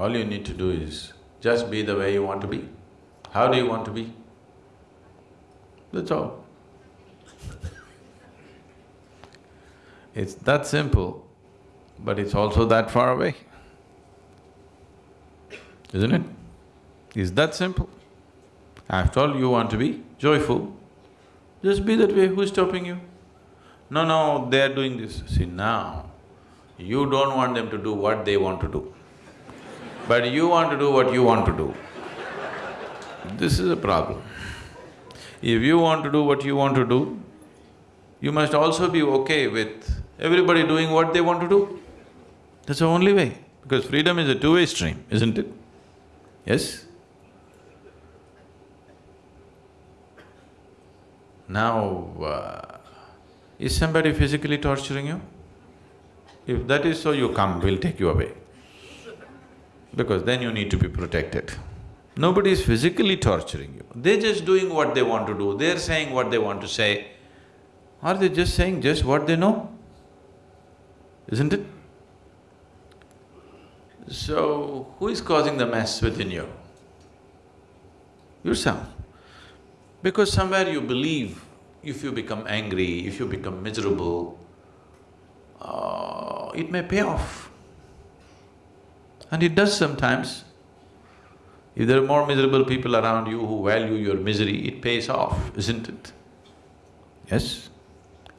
All you need to do is just be the way you want to be. How do you want to be? That's all. It's that simple, but it's also that far away. Isn't it? It's that simple. After all, you want to be joyful, just be that way, who's stopping you? No, no, they're doing this. See, now, you don't want them to do what they want to do, but you want to do what you want to do. This is a problem. If you want to do what you want to do, you must also be okay with everybody doing what they want to do. That's the only way, because freedom is a two-way stream, isn't it? Yes? Now, uh, is somebody physically torturing you? If that is so, you come, we'll take you away. Because then you need to be protected. Nobody is physically torturing you, they're just doing what they want to do, they're saying what they want to say. Are they just saying just what they know? Isn't it? So, who is causing the mess within you? Yourself. Because somewhere you believe if you become angry, if you become miserable, uh, it may pay off. And it does sometimes. If there are more miserable people around you who value your misery, it pays off, isn't it? Yes?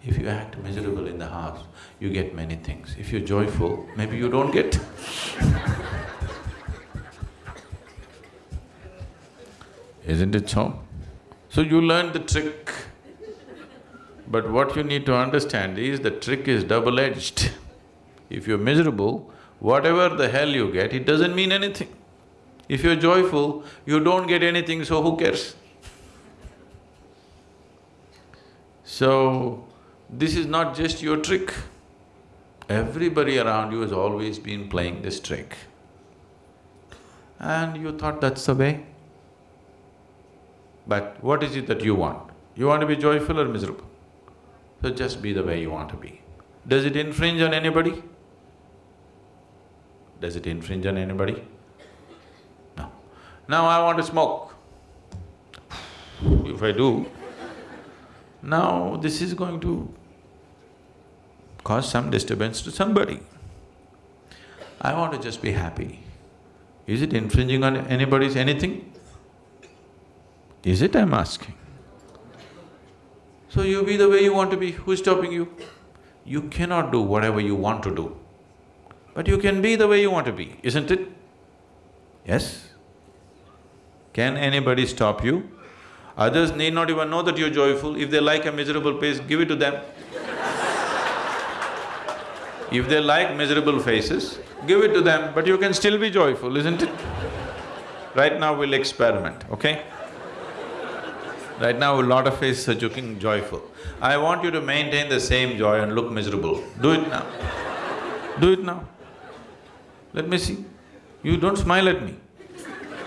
If you act miserable in the house, you get many things. If you're joyful, maybe you don't get Isn't it so? So you learn the trick. But what you need to understand is the trick is double-edged. If you're miserable, whatever the hell you get, it doesn't mean anything. If you're joyful, you don't get anything, so who cares? So, this is not just your trick. Everybody around you has always been playing this trick. And you thought that's the way. But what is it that you want? You want to be joyful or miserable? So just be the way you want to be. Does it infringe on anybody? Does it infringe on anybody? No. Now I want to smoke. If I do, now this is going to cause some disturbance to somebody. I want to just be happy. Is it infringing on anybody's anything? Is it, I'm asking? So you be the way you want to be, who's stopping you? You cannot do whatever you want to do, but you can be the way you want to be, isn't it? Yes? Can anybody stop you? Others need not even know that you're joyful, if they like a miserable face, give it to them. if they like miserable faces, give it to them, but you can still be joyful, isn't it? Right now we'll experiment, okay? Right now, a lot of faces are looking joyful. I want you to maintain the same joy and look miserable. Do it now. Do it now. Let me see. You don't smile at me.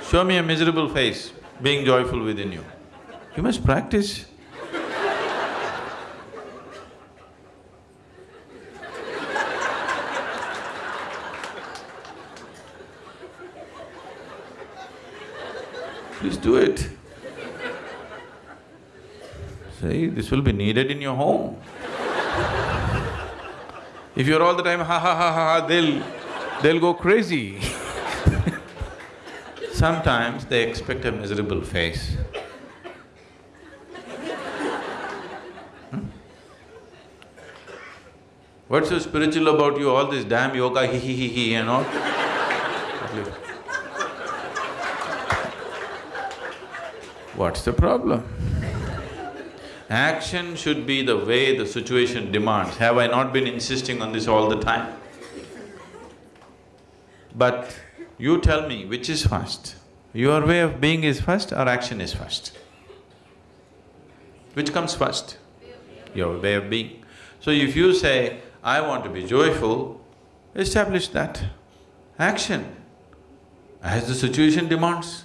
Show me a miserable face, being joyful within you. You must practice. Please do it. See, this will be needed in your home. If you're all the time ha ha ha ha ha, they'll… they'll go crazy Sometimes they expect a miserable face. Hmm? What's so spiritual about you, all this damn yoga, he he he he and all? What's the problem? Action should be the way the situation demands. Have I not been insisting on this all the time? But you tell me which is first? Your way of being is first or action is first? Which comes first? Your way of being. So if you say, I want to be joyful, establish that. Action, as the situation demands.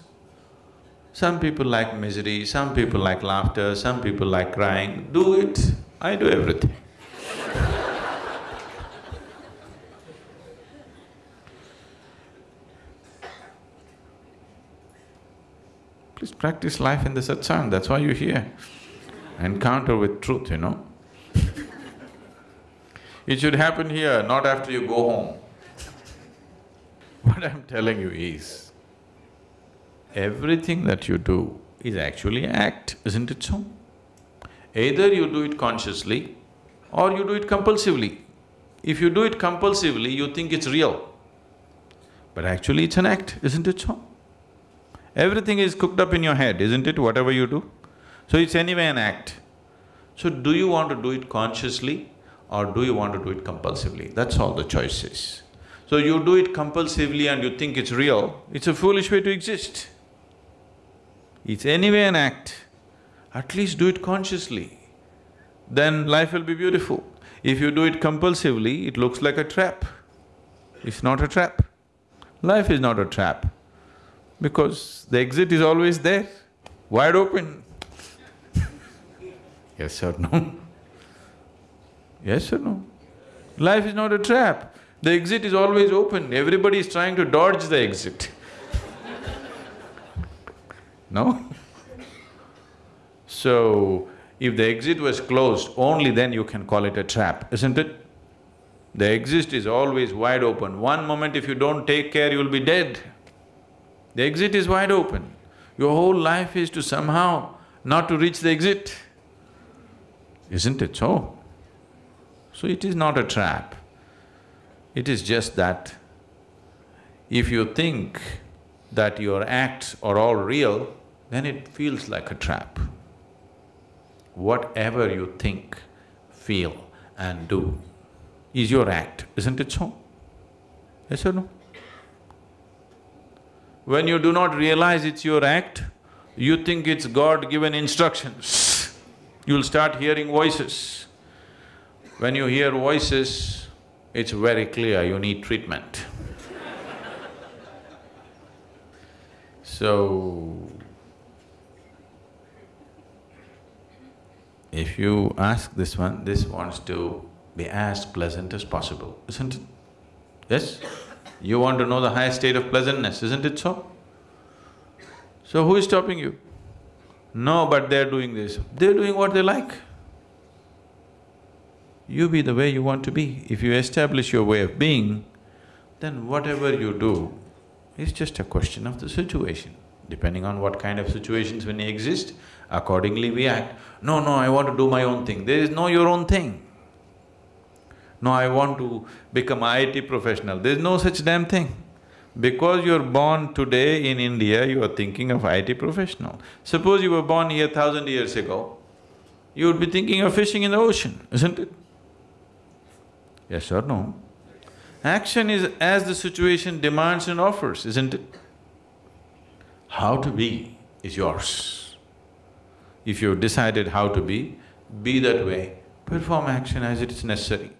Some people like misery, some people like laughter, some people like crying, do it, I do everything. Please practice life in the satsang, that's why you're here. Encounter with truth, you know. it should happen here, not after you go home. What I'm telling you is, everything that you do is actually act, isn't it so? Either you do it consciously or you do it compulsively. If you do it compulsively, you think it's real. But actually it's an act, isn't it so? Everything is cooked up in your head, isn't it, whatever you do? So it's anyway an act. So do you want to do it consciously or do you want to do it compulsively? That's all the choice is. So you do it compulsively and you think it's real, it's a foolish way to exist. It's anyway an act, at least do it consciously, then life will be beautiful. If you do it compulsively, it looks like a trap. It's not a trap. Life is not a trap because the exit is always there, wide open. yes or no? Yes or no? Life is not a trap. The exit is always open, everybody is trying to dodge the exit. no? So, if the exit was closed, only then you can call it a trap, isn't it? The exit is always wide open. One moment if you don't take care, you'll be dead. The exit is wide open. Your whole life is to somehow not to reach the exit. Isn't it so? So it is not a trap. It is just that if you think that your acts are all real, then it feels like a trap. Whatever you think, feel and do is your act, isn't it so? Yes or no? When you do not realize it's your act, you think it's God-given instructions. You'll start hearing voices. When you hear voices, it's very clear you need treatment. so, if you ask this one, this wants to be as pleasant as possible, isn't it? Yes? You want to know the highest state of pleasantness, isn't it so? So who is stopping you? No, but they're doing this. They're doing what they like. You be the way you want to be. If you establish your way of being, then whatever you do is just a question of the situation. Depending on what kind of situations when they exist, accordingly we act. No, no, I want to do my own thing. There is no your own thing. No, I want to become IT professional. There's no such damn thing. Because you're born today in India, you are thinking of IT professional. Suppose you were born here thousand years ago, you would be thinking of fishing in the ocean, isn't it? Yes or no? Action is as the situation demands and offers, isn't it? How to be is yours. If you've decided how to be, be that way, perform action as it is necessary.